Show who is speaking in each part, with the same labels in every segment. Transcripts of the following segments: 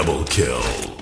Speaker 1: Double kill.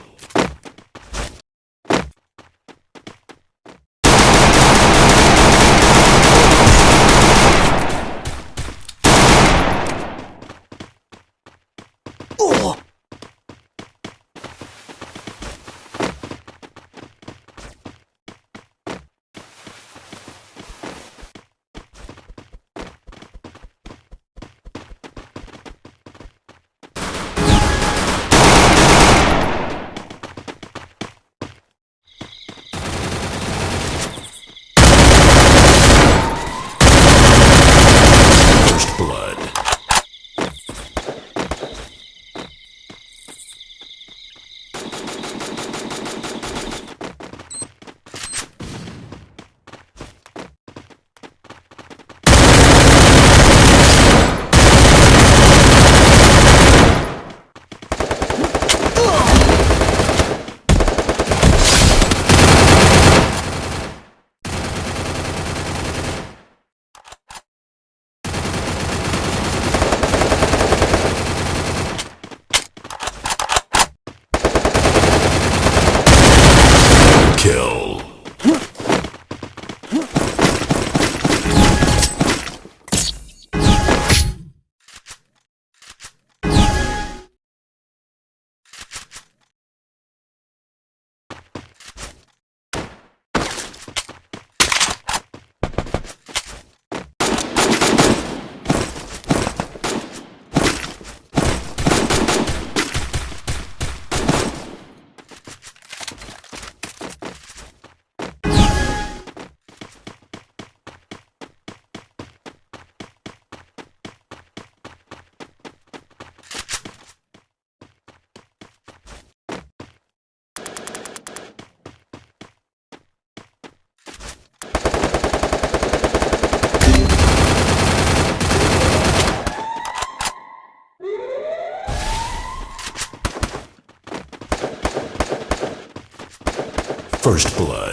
Speaker 1: First blood.